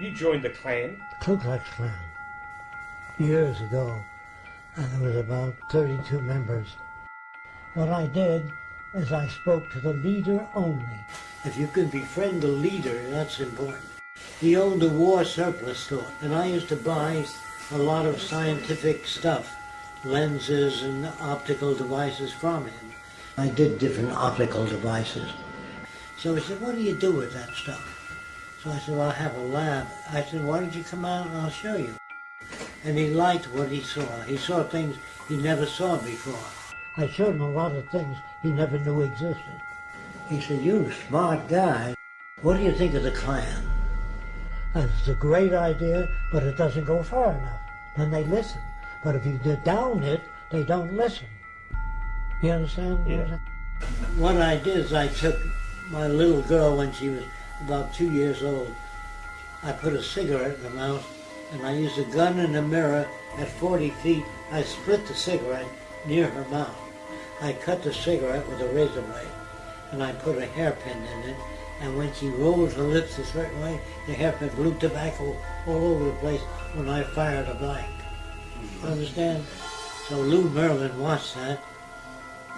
You joined the Klan? Ku Klux Klan. Years ago. And there was about 32 members. What I did is I spoke to the leader only. If you can befriend the leader, that's important. He owned a war surplus store, and I used to buy a lot of scientific stuff, lenses and optical devices from him. I did different optical devices. So he said, what do you do with that stuff? So I said, well, I have a lab. I said, why don't you come out and I'll show you. And he liked what he saw. He saw things he never saw before. I showed him a lot of things he never knew existed. He said, you're smart guy. What do you think of the Klan? It's a great idea, but it doesn't go far enough. Then they listen. But if you down it, they don't listen. You understand? Yeah. What I did is I took my little girl when she was about two years old. I put a cigarette in her mouth and I used a gun and a mirror at 40 feet. I split the cigarette near her mouth. I cut the cigarette with a razor blade and I put a hairpin in it and when she rolled her lips a certain way, the hairpin blew tobacco all over the place when I fired a blank. Mm-hmm. Understand? So Lou Merlin watched that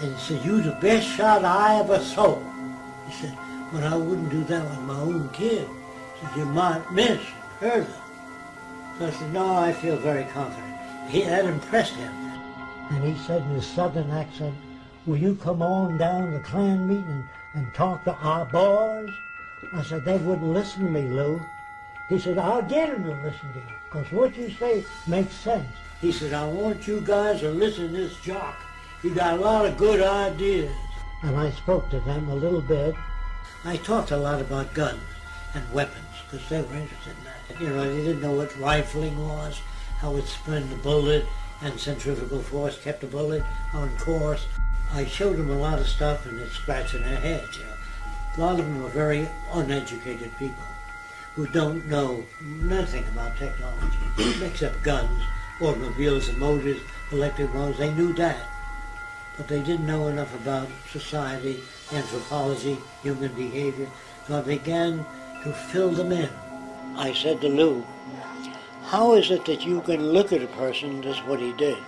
and he said, you the best shot I ever saw. He said, but I wouldn't do that with my own kid. He said, you might miss, her. So I said, no, I feel very confident. He, that impressed him. And he said in his southern accent, will you come on down to Klan meeting and, and talk to our boys? I said, they wouldn't listen to me, Lou. He said, I'll get them to listen to you, because what you say makes sense. He said, I want you guys to listen to this Jacque. He got a lot of good ideas. And I spoke to them a little bit. I talked a lot about guns and weapons, because they were interested in that. You know, they didn't know what rifling was, how it spun the bullet, and centrifugal force kept the bullet on course. I showed them a lot of stuff and it's scratching their heads, you know. A lot of them are very uneducated people who don't know nothing about technology, except guns, automobiles and motors, electric motors. They knew that. But they didn't know enough about society, anthropology, human behavior. So I began to fill them in. I said to Lou, how is it that you can look at a person, this is what he did,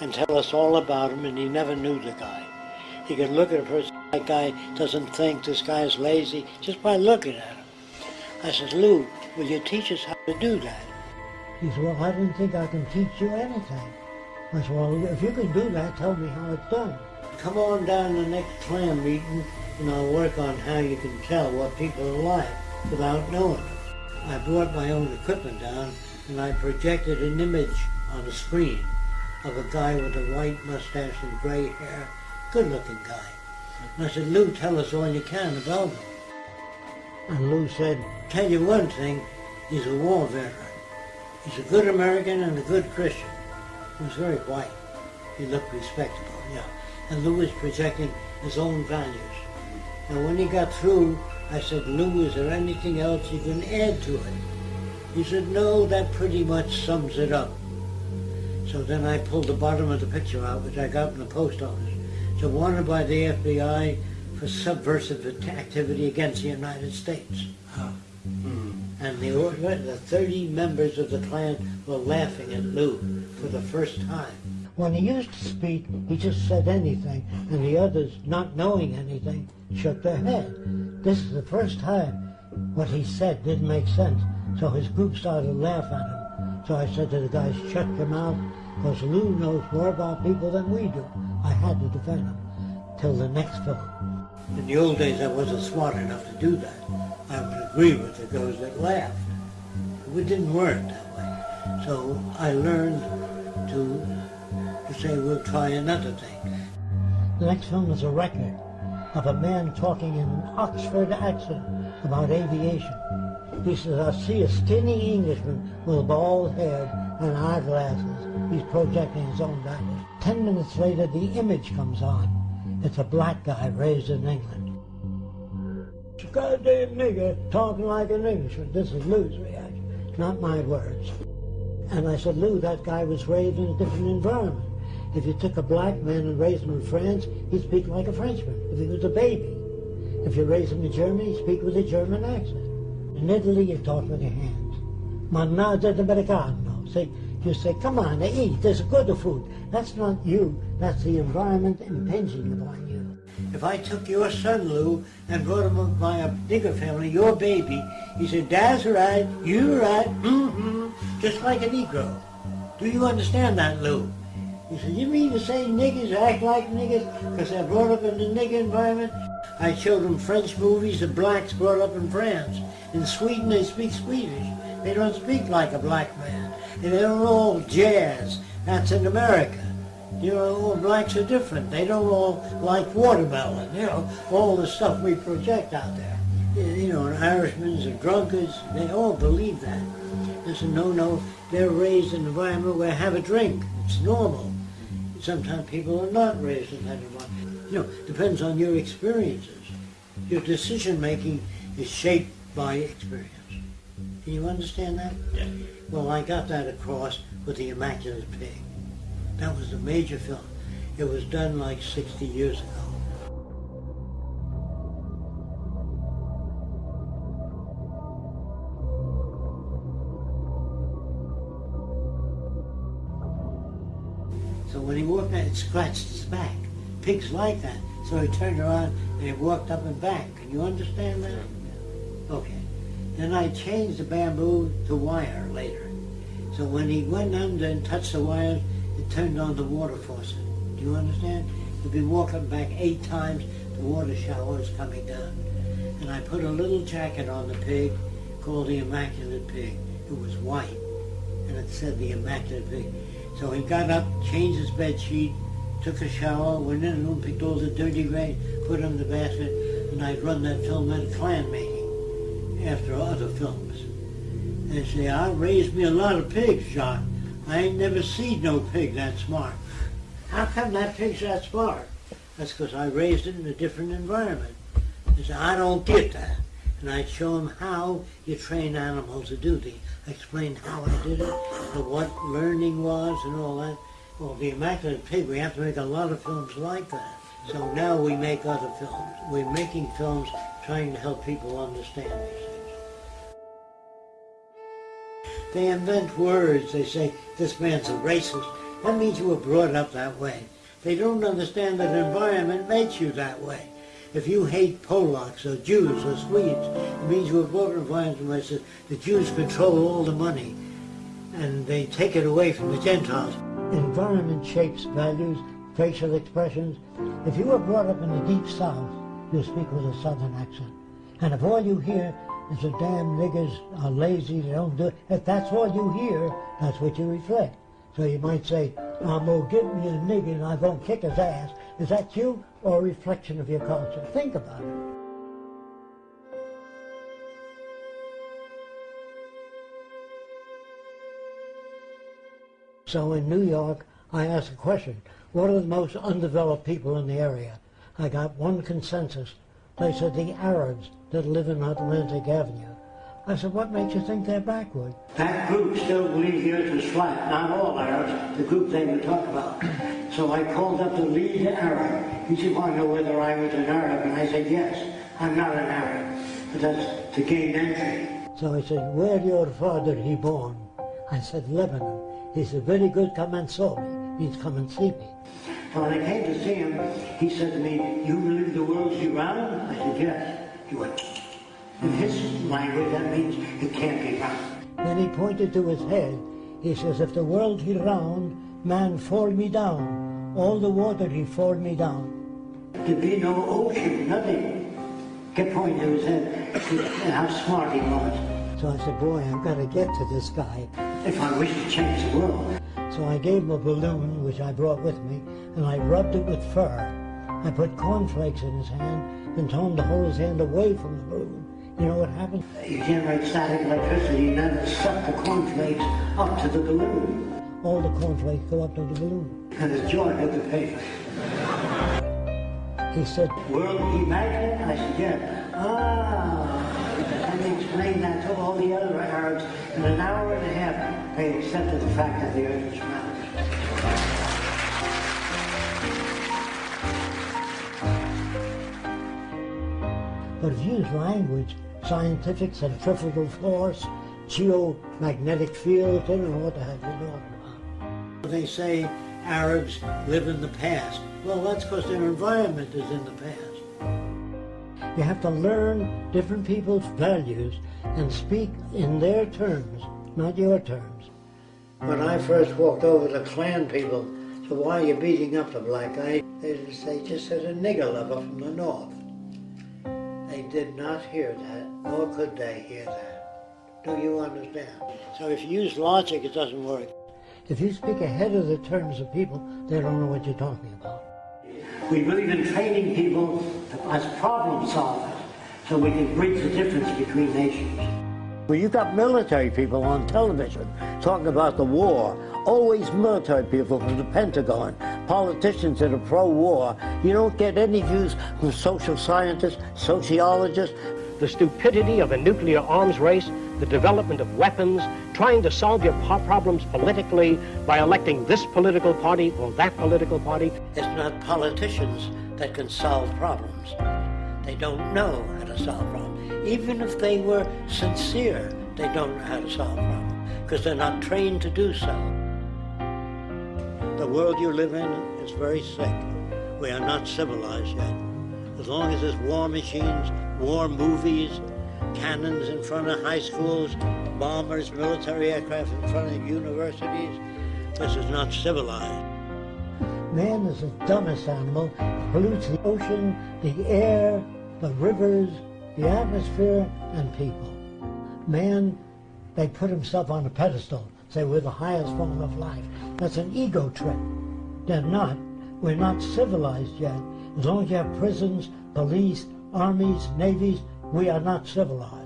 and tell us all about him and he never knew the guy. He can look at a person, that guy doesn't think this guy is lazy, just by looking at him. I said, Lou, will you teach us how to do that? He said, well, I don't think I can teach you anything. I said, well, if you can do that, tell me how it's done. Come on down to the next Klan meeting and I'll work on how you can tell what people are like without knowing them. I brought my own equipment down and I projected an image on the screen of a guy with a white mustache and gray hair, good-looking guy. And I said, Lou, tell us all you can about him. And Lou said, tell you one thing, he's a war veteran. He's a good American and a good Christian. He was very white. He looked respectable, yeah. And Lou was projecting his own values. And when he got through, I said, Lou, is there anything else you can add to it? He said, no, that pretty much sums it up. So then I pulled the bottom of the picture out, which I got in the post office. So wanted by the FBI for subversive activity against the United States. Hmm. And the, the 30 members of the Klan were laughing at Lou for the first time. When he used to speak, he just said anything, and the others, not knowing anything, shook their head. This is the first time what he said didn't make sense, so his group started to laugh at him. So I said to the guys, shut your mouth, because Lou knows more about people than we do. I had to defend him till the next film. In the old days, I wasn't smart enough to do that. I with the those that laughed. It didn't work that way. So I learned to, to say, we'll try another thing. The next film is a record of a man talking in an Oxford accent about aviation. He says, I see a skinny Englishman with a bald head and eyeglasses. He's projecting his own values. Ten minutes later, the image comes on. It's a black guy raised in England. Goddamn nigger talking like an Englishman. This is Lou's reaction, not my words. And I said, Lou, that guy was raised in a different environment. If you took a black man and raised him in France, he'd speak like a Frenchman if he was a baby. If you raise him in Germany, he'd speak with a German accent. In Italy, you talk with your hands. Mannaggia d'americano. See, you say, come on, eat, there's good food. That's not you, that's the environment impinging upon you. If I took your son, Lou, and brought him up by a bigger family, your baby, he said, Dad's right, you're right, mm-hmm, just like a Negro. Do you understand that, Lou? He said, you mean to say niggers act like niggers because they're brought up in the nigger environment? I showed them French movies of blacks brought up in France. In Sweden, they speak Swedish. They don't speak like a black man. And they don't all jazz. That's in America. You know, all blacks are different. They don't all like watermelon, you know, all the stuff we project out there. You know, Irishmen are drunkards. They all believe that. It's a no-no. They're raised in an environment where have a drink. It's normal. Sometimes people are not raised in that environment. You know, depends on your experiences. Your decision making is shaped by experience. Can you understand that? Yeah. Well, I got that across with The Immaculate Pig. That was a major film. It was done like 60 years ago. So when he walked out, it scratched his back. Pigs like that. So he turned around and he walked up and back. Can you understand that? Okay. Then I changed the bamboo to wire later. So when he went under and touched the wires, it turned on the water faucet. Do you understand? He'd be walking back eight times, the water shower is coming down. And I put a little jacket on the pig called the Immaculate Pig. It was white, and it said the Immaculate Pig. So he got up, changed his bed sheet, took a shower, went in the room, picked all the dirty grain, put it in the basket, and I'd run that film at a Klan making after other films. And say, I raised me a lot of pigs, John. I ain't never seen no pig that smart. How come that pig's that smart? That's because I raised it in a different environment. I don't get that. And I'd show him how you train animals to do things. I explained how I did it, and what learning was and all that. Well, The Immaculate Pig, we have to make a lot of films like that. So now we make other films. We're making films trying to help people understand these They invent words. They say, this man's a racist. That means you were brought up that way. They don't understand that environment makes you that way. If you hate Polacks or Jews or Swedes, it means you were brought up in an environment says the Jews control all the money and they take it away from the Gentiles. Environment shapes values, facial expressions. If you were brought up in the deep south, you speak with a southern accent. And if all you hear is the damn niggers are lazy, they don't do it, if that's all you hear, that's what you reflect. So you might say, I'm gonna give me a nigger and I'm gonna kick his ass. Is that you or a reflection of your culture? Think about it. So in New York, I asked a question, what are the most undeveloped people in the area? I got one consensus. They said the Arabs that live in Atlantic Avenue. I said, what makes you think they're backward? That group still believes the earth is flat. Not all Arabs, the group they would talk about. So I called up the lead Arab. He said, want to know whether I was an Arab? And I said, yes, I'm not an Arab. But that's to gain entry. So I said, where your father he born? I said, Lebanon. He said, very good, come and saw me. He's come and see me. So when I came to see him, he said to me, you believe the world's round? I said, yes. He went, in his language, that means it can't be round. Then he pointed to his head. He says, if the world be round, man fall me down. All the water he fall me down. There'd be no ocean, nothing. Kept pointing to his head, and how smart he was. So I said, boy, I've got to get to this guy if I wish to change the world. So I gave him a balloon, which I brought with me, and I rubbed it with fur. I put cornflakes in his hand and told him to hold his hand away from the balloon. You know what happened? You generate static electricity and then suck the cornflakes up to the balloon. All the cornflakes go up to the balloon. And the joy of the paper. He said, World immaculate? I said, yeah. Ah. And he explained that to all the other Arabs. In an hour and a half, they accepted the fact that the earth was round. But if you use language, scientific, centrifugal force, geomagnetic fields. They don't know what the heck they're talking about. They say Arabs live in the past. Well, that's because their environment is in the past. You have to learn different people's values and speak in their terms, not your terms. When I first walked over to Klan people, so why are you beating up the black guy? They just, they just said a nigger lover from the north. They did not hear that, nor could they hear that. Do you understand? So if you use logic, it doesn't work. If you speak ahead of the terms of people, they don't know what you're talking about. We believe in training people as problem solvers so we can bridge the difference between nations. Well, you've got military people on television talking about the war, always military people from the Pentagon, politicians that are pro-war. You don't get any views from social scientists, sociologists. The stupidity of a nuclear arms race, the development of weapons, trying to solve your problems politically by electing this political party or that political party. It's not politicians that can solve problems. They don't know how to solve problems. Even if they were sincere, they don't know how to solve problems because they're not trained to do so. The world you live in is very sick. We are not civilized yet. As long as there's war machines, war movies, cannons in front of high schools, bombers, military aircraft in front of universities, this is not civilized. Man is the dumbest animal, pollutes the ocean, the air, the rivers, the atmosphere, and people. Man, they put himself on a pedestal, say we're the highest form of life. That's an ego trip. They're not. We're not civilized yet. As long as you have prisons, police, armies, navies, we are not civilized.